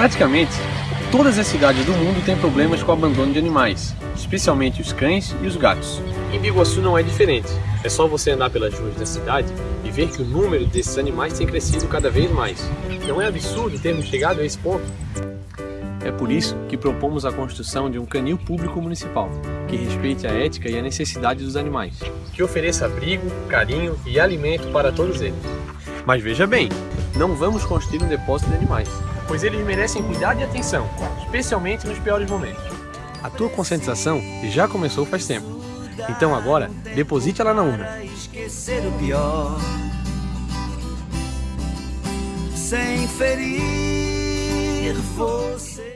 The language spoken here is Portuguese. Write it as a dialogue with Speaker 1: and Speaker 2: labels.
Speaker 1: Praticamente, todas as cidades do mundo têm problemas com o abandono de animais, especialmente os cães e os gatos. Em Biguaçu não é diferente. É só você andar pelas ruas da cidade e ver que o número desses animais tem crescido cada vez mais. Não é absurdo termos chegado a esse ponto? É por isso que propomos a construção de um canil público municipal, que respeite a ética e a necessidade dos animais. Que ofereça abrigo, carinho e alimento para todos eles. Mas veja bem, não vamos construir um depósito de animais, pois eles merecem cuidado e atenção, especialmente nos piores momentos. A tua conscientização já começou faz tempo. Então agora, deposite ela na urna.
Speaker 2: esquecer o pior sem ferir você.